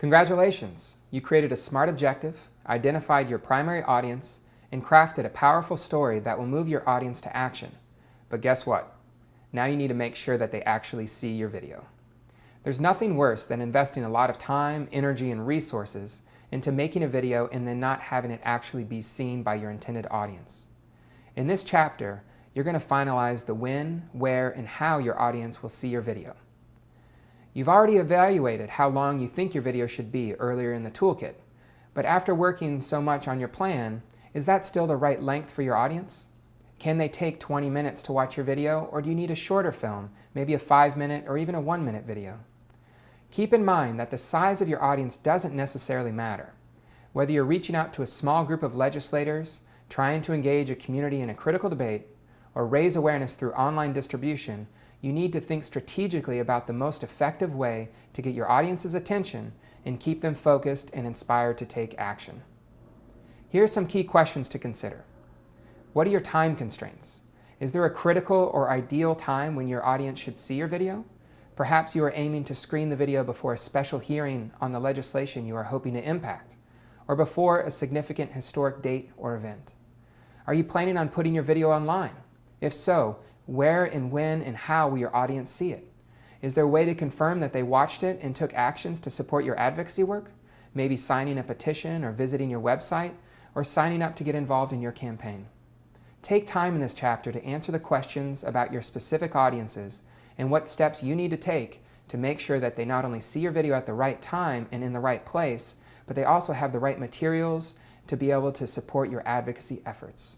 Congratulations! You created a smart objective, identified your primary audience, and crafted a powerful story that will move your audience to action. But guess what? Now you need to make sure that they actually see your video. There's nothing worse than investing a lot of time, energy, and resources into making a video and then not having it actually be seen by your intended audience. In this chapter, you're going to finalize the when, where, and how your audience will see your video. You've already evaluated how long you think your video should be earlier in the toolkit, but after working so much on your plan, is that still the right length for your audience? Can they take 20 minutes to watch your video, or do you need a shorter film, maybe a 5-minute or even a 1-minute video? Keep in mind that the size of your audience doesn't necessarily matter. Whether you're reaching out to a small group of legislators, trying to engage a community in a critical debate, or raise awareness through online distribution, you need to think strategically about the most effective way to get your audience's attention and keep them focused and inspired to take action. Here are some key questions to consider. What are your time constraints? Is there a critical or ideal time when your audience should see your video? Perhaps you are aiming to screen the video before a special hearing on the legislation you are hoping to impact, or before a significant historic date or event. Are you planning on putting your video online? If so, where and when and how will your audience see it? Is there a way to confirm that they watched it and took actions to support your advocacy work? Maybe signing a petition or visiting your website or signing up to get involved in your campaign. Take time in this chapter to answer the questions about your specific audiences and what steps you need to take to make sure that they not only see your video at the right time and in the right place, but they also have the right materials to be able to support your advocacy efforts.